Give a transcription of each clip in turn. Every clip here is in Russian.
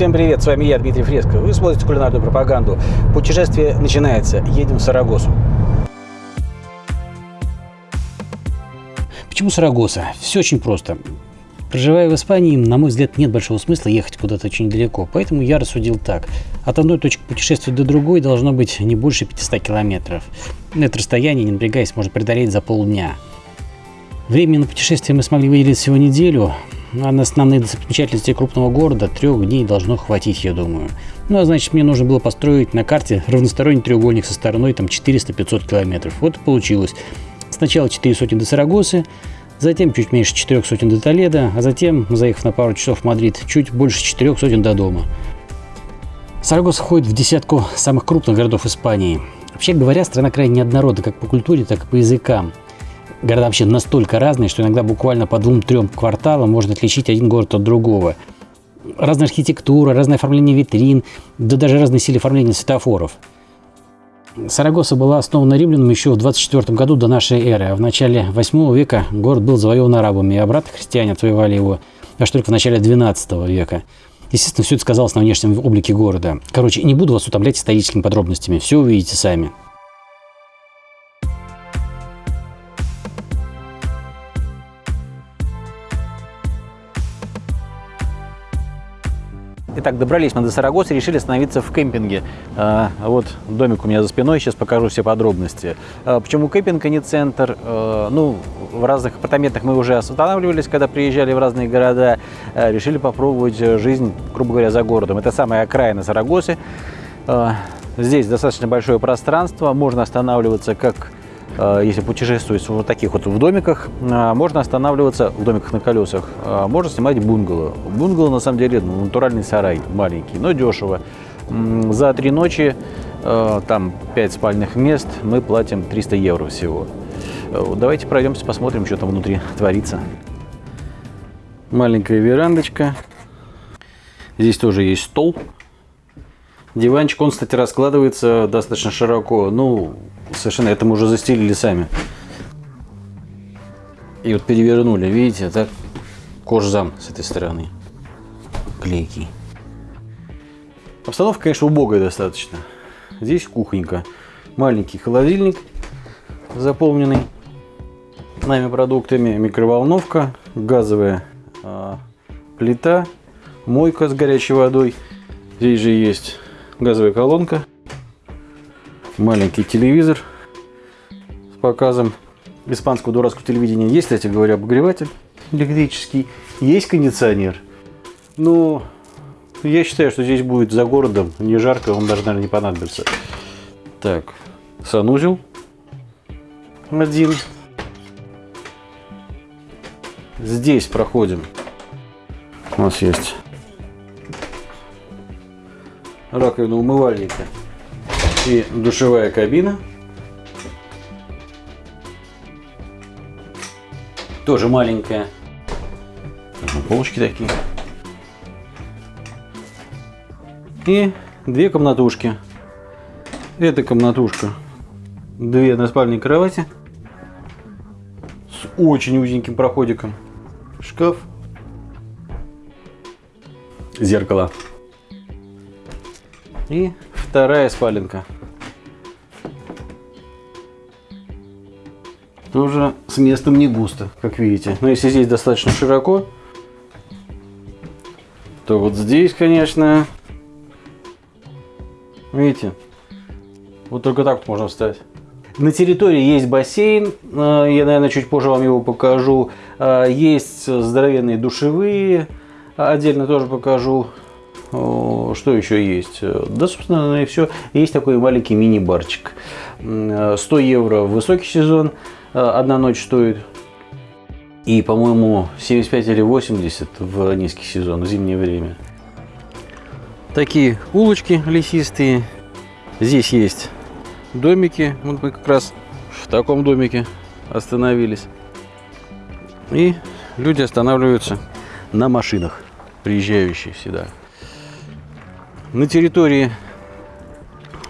Всем привет, с вами я, Дмитрий Фреско. Вы смотрите кулинарную пропаганду. Путешествие начинается. Едем в Сарагосу. Почему Сарагоса? Все очень просто. Проживая в Испании, на мой взгляд, нет большого смысла ехать куда-то очень далеко. Поэтому я рассудил так. От одной точки путешествия до другой должно быть не больше 500 километров. Это расстояние, не напрягаясь, можно преодолеть за полдня. Времени на путешествие мы смогли выделить всего неделю, а на основные достопримечательности крупного города трех дней должно хватить, я думаю. Ну, а значит, мне нужно было построить на карте равносторонний треугольник со стороной там 400-500 километров. Вот и получилось. Сначала 4 сотни до Сарагосы, затем чуть меньше 4 сотен до Толеда, а затем, заехав на пару часов в Мадрид, чуть больше 4 сотен до дома. Сарагоса входит в десятку самых крупных городов Испании. Вообще говоря, страна крайне неоднородна как по культуре, так и по языкам. Города вообще настолько разные, что иногда буквально по двум-трем кварталам можно отличить один город от другого. Разная архитектура, разное оформление витрин, да даже разные стили оформления светофоров. Сарагоса была основана римлянами еще в 24 году до нашей эры, а в начале 8 века город был завоеван арабами, и обратно христиане отвоевали его аж только в начале 12 века. Естественно, все это сказалось на внешнем облике города. Короче, не буду вас утомлять историческими подробностями, все увидите сами. Итак, добрались мы до Сарагосы, решили остановиться в кемпинге. А, вот домик у меня за спиной, сейчас покажу все подробности. А, почему кемпинг, а не центр? А, ну, в разных апартаментах мы уже останавливались, когда приезжали в разные города. Решили попробовать жизнь, грубо говоря, за городом. Это самая окраина Сарагосы. Здесь достаточно большое пространство, можно останавливаться как Э, если путешествовать в вот таких вот в домиках, э, можно останавливаться в домиках на колесах, э, можно снимать бунгало. Бунгало на самом деле ну, натуральный сарай маленький, но дешево. За три ночи, там 5 спальных мест, мы платим 300 евро всего. Давайте пройдемся, посмотрим, что там внутри творится. Маленькая верандочка. Здесь тоже есть стол. Диванчик, он, кстати, раскладывается достаточно широко. Ну, совершенно это мы уже застелили сами. И вот перевернули, видите, это кожзам с этой стороны. Клейкий. Обстановка, конечно, убогая достаточно. Здесь кухонька. Маленький холодильник, заполненный нами продуктами. Микроволновка, газовая а, плита, мойка с горячей водой. Здесь же есть газовая колонка, маленький телевизор с показом испанского дурацкого телевидения. Есть, кстати говоря, обогреватель электрический, есть кондиционер. Но я считаю, что здесь будет за городом не жарко, он даже, наверное, не понадобится. Так, санузел один. Здесь проходим. У нас есть раковина умывальника и душевая кабина. Тоже маленькая. Полочки такие. И две комнатушки. Эта комнатушка. Две односпальные кровати. С очень узеньким проходиком. Шкаф. Зеркало. И вторая спаленка. Тоже с местом не густо, как видите. Но если здесь достаточно широко, то вот здесь, конечно, видите, вот только так можно встать. На территории есть бассейн, э, я, наверное, чуть позже вам его покажу. Э, есть здоровенные душевые, отдельно тоже покажу. Что еще есть? Да, собственно, и все. Есть такой маленький мини-барчик. 100 евро в высокий сезон, одна ночь стоит. И, по-моему, 75 или 80 в низкий сезон, в зимнее время. Такие улочки лесистые. Здесь есть домики. Вот мы как раз в таком домике остановились. И люди останавливаются на машинах, приезжающие сюда. На территории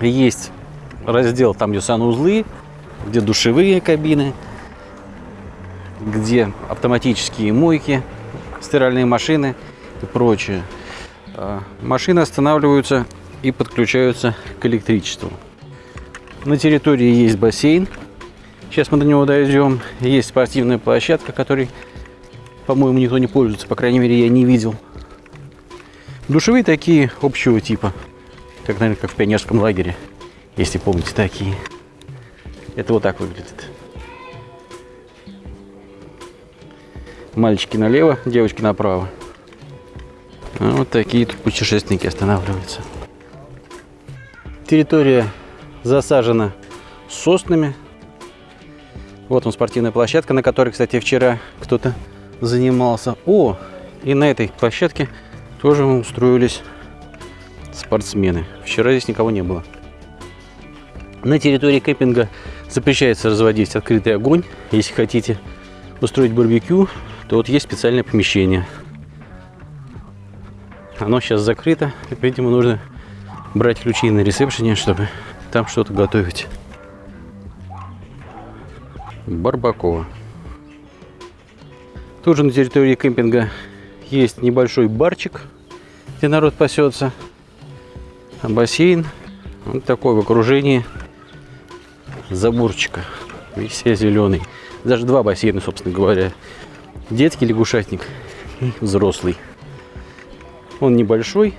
есть раздел, там где санузлы, где душевые кабины, где автоматические мойки, стиральные машины и прочее. а, машины останавливаются и подключаются к электричеству. На территории есть бассейн. Сейчас мы до него дойдем. Есть спортивная площадка, которой, по-моему, никто не пользуется. По крайней мере, я не видел. Душевые такие общего типа. Как, наверное, как в пионерском лагере. Если помните такие. Это вот так выглядит. Мальчики налево, девочки направо. А вот такие тут путешественники останавливаются. Территория засажена соснами. Вот он спортивная площадка, на которой, кстати, вчера кто-то занимался. О, и на этой площадке тоже устроились спортсмены. Вчера здесь никого не было. На территории кемпинга запрещается разводить открытый огонь. Если хотите устроить барбекю, то вот есть специальное помещение. Оно сейчас закрыто. Видимо, нужно брать ключи на ресепшене, чтобы там что-то готовить. Барбакова. Тут же на территории кемпинга есть небольшой барчик, где народ пасется. А бассейн вот такой в окружении заборчика. Весь зеленый. Даже два бассейна, собственно говоря. Детский лягушатник и взрослый. Он небольшой.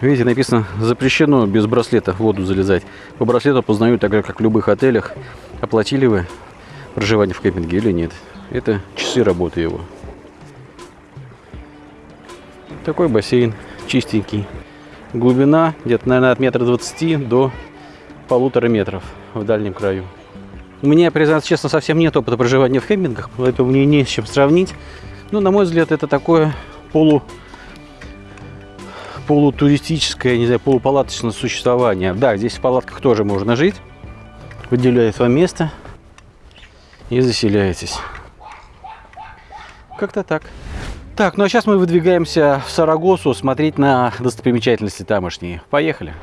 Видите, написано запрещено без браслета в воду залезать. По браслету познают так же, как в любых отелях. Оплатили вы проживание в кемпинге или нет. Это часы работы его. Такой бассейн чистенький. Глубина где-то, наверное, от метра двадцати до полутора метров в дальнем краю. У меня, признаться честно, совсем нет опыта проживания в кемпингах, поэтому мне не с чем сравнить. Но, на мой взгляд, это такое полу полутуристическое, не знаю, полупалаточное существование. Да, здесь в палатках тоже можно жить. Выделяет вам место и заселяетесь. Как-то так. Так, ну а сейчас мы выдвигаемся в Сарагосу смотреть на достопримечательности тамошние. Поехали!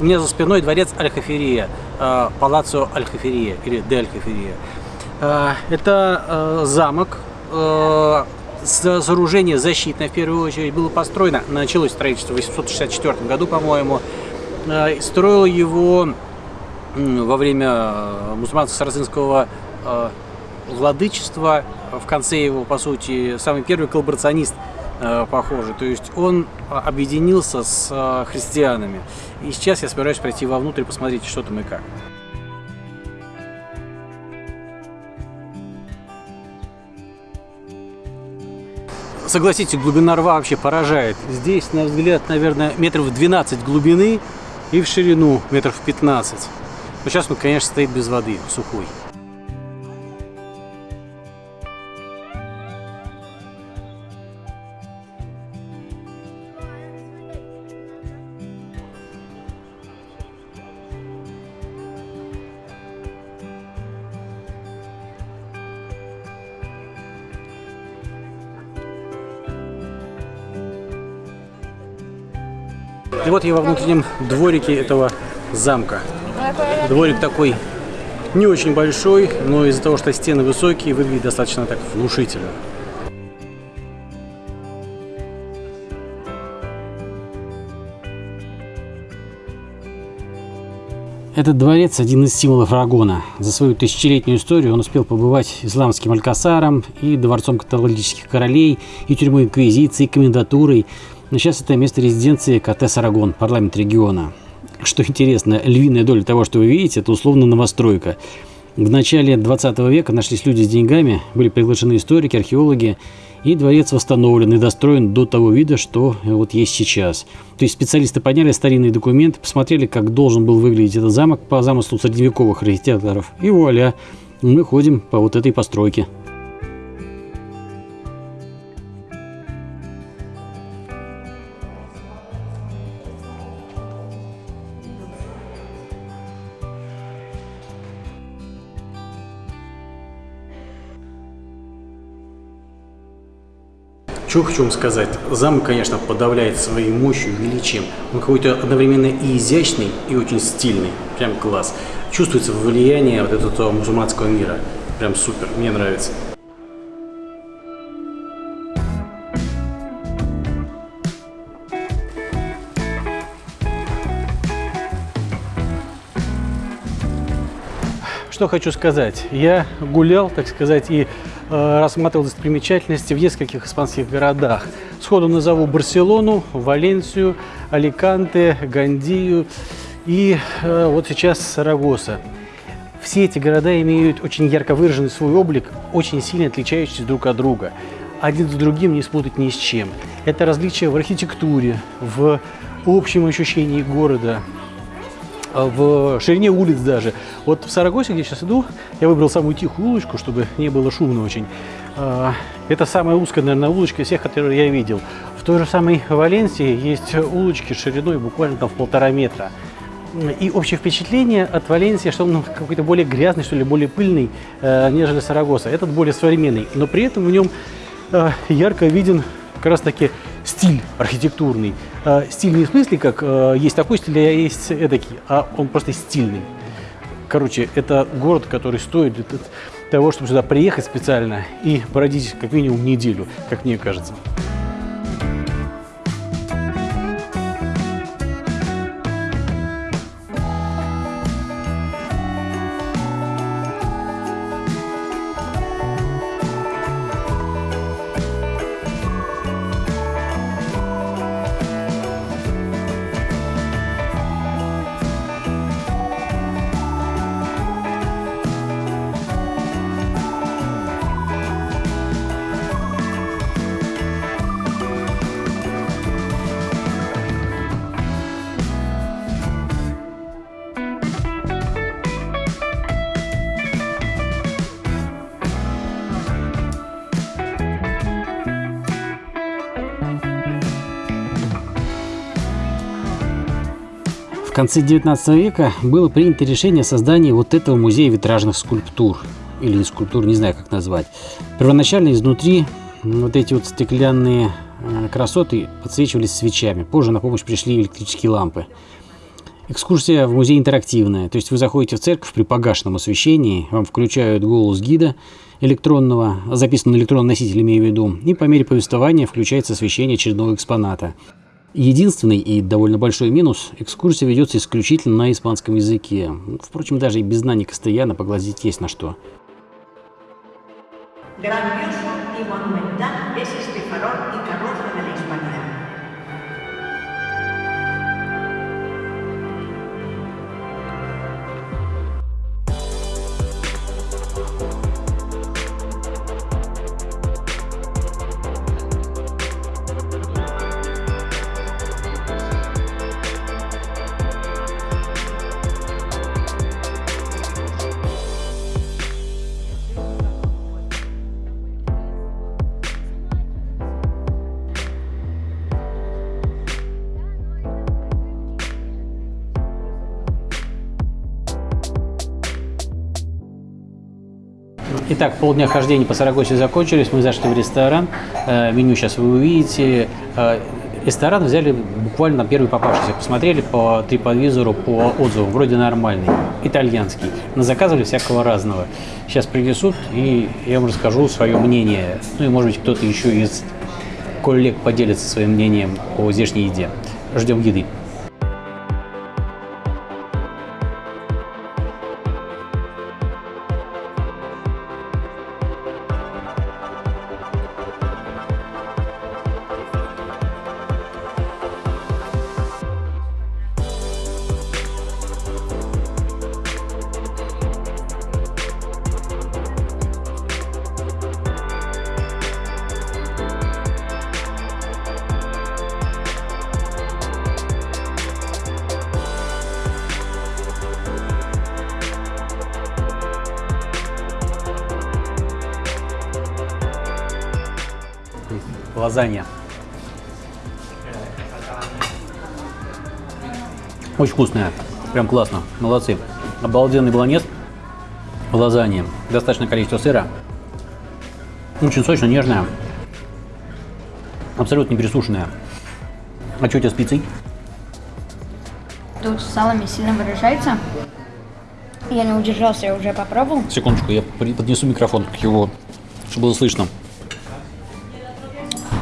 У меня за спиной дворец Аль-Хаферия, э, палаццо Аль-Хаферия или Де Аль-Хаферия. Э, это э, замок, сооружение защитное в первую очередь, было построено, началось строительство в 864 году, по-моему. Строил его во время мусульманско-сарацинского владычества, в конце его, по сути, самый первый коллаборационист Э, похожи. То есть он объединился с христианами. И сейчас я собираюсь пройти вовнутрь и посмотреть, что там и как. Согласитесь, глубина рва вообще поражает. Здесь, на взгляд, наверное, метров 12 глубины и в ширину метров 15. Но сейчас он, конечно, стоит без воды, сухой. И вот я во внутреннем дворике этого замка. Дворик такой не очень большой, но из-за того, что стены высокие, выглядит достаточно так внушительно. Этот дворец – один из символов Рагона. За свою тысячелетнюю историю он успел побывать исламским алькасаром и дворцом католических королей, и тюрьмой инквизиции, и комендатурой – но сейчас это место резиденции КТ «Сарагон», парламент региона. Что интересно, львиная доля того, что вы видите, это условно новостройка. В начале 20 века нашлись люди с деньгами, были приглашены историки, археологи, и дворец восстановлен и достроен до того вида, что вот есть сейчас. То есть специалисты подняли старинные документы, посмотрели, как должен был выглядеть этот замок по замыслу средневековых архитекторов, и вуаля, мы ходим по вот этой постройке. Что хочу сказать. Замок, конечно, подавляет своей мощью, величием. Он какой-то одновременно и изящный, и очень стильный. Прям класс. чувствуется влияние вот этого мусульманского мира. Прям супер, мне нравится. Что хочу сказать. Я гулял, так сказать, и э, рассматривал достопримечательности в нескольких испанских городах. Сходу назову Барселону, Валенсию, Аликанте, Гандию и э, вот сейчас Сарагоса. Все эти города имеют очень ярко выраженный свой облик, очень сильно отличающийся друг от друга. Один с другим не спутать ни с чем. Это различия в архитектуре, в общем ощущении города, в ширине улиц даже. Вот в Сарагосе, где я сейчас иду, я выбрал самую тихую улочку, чтобы не было шумно очень. А, это самая узкая, наверное, улочка из всех, которые я видел. В той же самой Валенсии есть улочки шириной буквально там в полтора метра. И общее впечатление от Валенсии, что он какой-то более грязный, что ли, более пыльный, э, нежели Сарагоса. Этот более современный, но при этом в нем э, ярко виден как раз таки стиль архитектурный. Э, стиль не в смысле, как э, есть такой стиль, а есть эдакий, а он просто стильный. Короче, это город, который стоит того, чтобы сюда приехать специально и бродить как минимум неделю, как мне кажется. Конце 19 века было принято решение о создании вот этого музея витражных скульптур. Или скульптур, не знаю, как назвать. Первоначально изнутри вот эти вот стеклянные э, красоты подсвечивались свечами. Позже на помощь пришли электрические лампы. Экскурсия в музей интерактивная. То есть вы заходите в церковь при погашенном освещении, вам включают голос гида электронного, записан на электронном носителе, имею в виду, и по мере повествования включается освещение очередного экспоната. Единственный и довольно большой минус – экскурсия ведется исключительно на испанском языке. Впрочем, даже и без знаний Кастеяна поглазить есть на что. Grandioso Итак, полдня хождения по Сарагосе закончились, мы зашли в ресторан, э, меню сейчас вы увидите. Э, ресторан взяли буквально на первый попавшийся, посмотрели по TripAdvisor, по отзывам, вроде нормальный, итальянский, но заказывали всякого разного. Сейчас принесут, и я вам расскажу свое мнение. Ну и, может быть, кто-то еще из коллег поделится своим мнением о здешней еде. Ждем еды. Лазанья. Очень вкусная. Прям классно. Молодцы. Обалденный бланет. Лазанья. Достаточное количество сыра. Очень сочно, нежная. Абсолютно не пересушенная. А что у тебя с пиццей? Тут салами сильно выражается. Я не удержался, я уже попробовал. Секундочку, я поднесу микрофон к его, чтобы было слышно.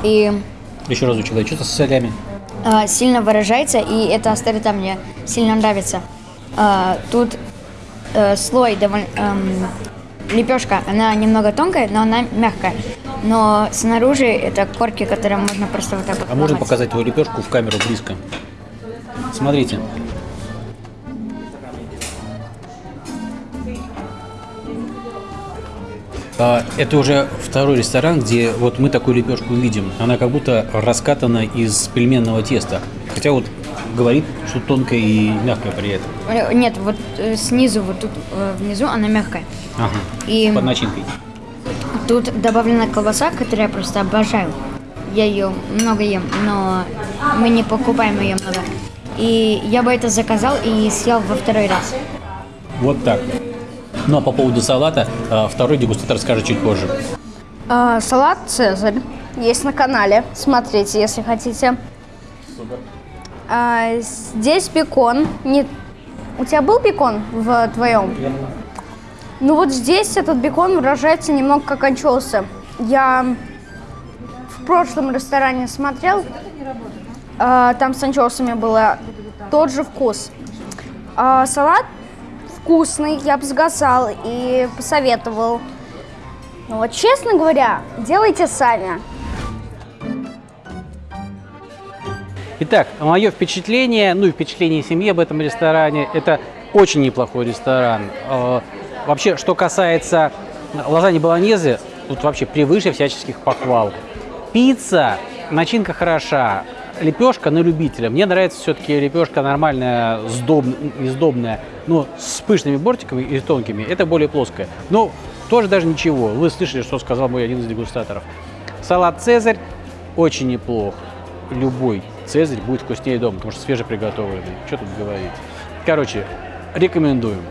И Еще разочек, дай, что-то с солями. а, сильно выражается, и эта острота мне сильно нравится. А, тут э, слой довольно... лепешка, она немного тонкая, но она мягкая. Но снаружи это корки, которые можно просто вот так вот А можно ломать. показать твою лепешку в камеру близко? Смотрите. Это уже второй ресторан, где вот мы такую лепешку видим. Она как будто раскатана из пельменного теста. Хотя вот говорит, что тонкая и мягкая при этом. Э, Нет, вот э, снизу, вот тут э, внизу она мягкая. Ага. И Под начинкой. тут добавлена колбаса, которую я просто обожаю. Я ее много ем, но мы не покупаем ее много. И я бы это заказал и съел во второй раз. Вот так. Ну а по поводу салата, а, второй дегустатор скажет чуть позже. А, салат Цезарь есть на канале. Смотрите, если хотите. А, здесь бекон. Не... У тебя был бекон в твоем? Ну вот здесь этот бекон выражается немного как анчоусы. Я в прошлом ресторане смотрел, а, там с анчоусами было тот же вкус. А, салат вкусный, я бы сказал и посоветовал. Ну вот честно говоря, делайте сами. Итак, мое впечатление, ну и впечатление семьи об этом ресторане, это очень неплохой ресторан. Э, Вообще, что касается лазаньи болоньезе, тут вообще превыше всяческих похвал. Пицца, начинка хороша, лепешка на любителя. Мне нравится все-таки лепешка нормальная, не сдобная, но с пышными бортиками и тонкими. Это более плоская. Но тоже даже ничего. Вы слышали, что сказал мой один из дегустаторов. Салат «Цезарь» очень неплох. Любой «Цезарь» будет вкуснее дома, потому что свежеприготовленный. Что тут говорить? Короче, рекомендуем.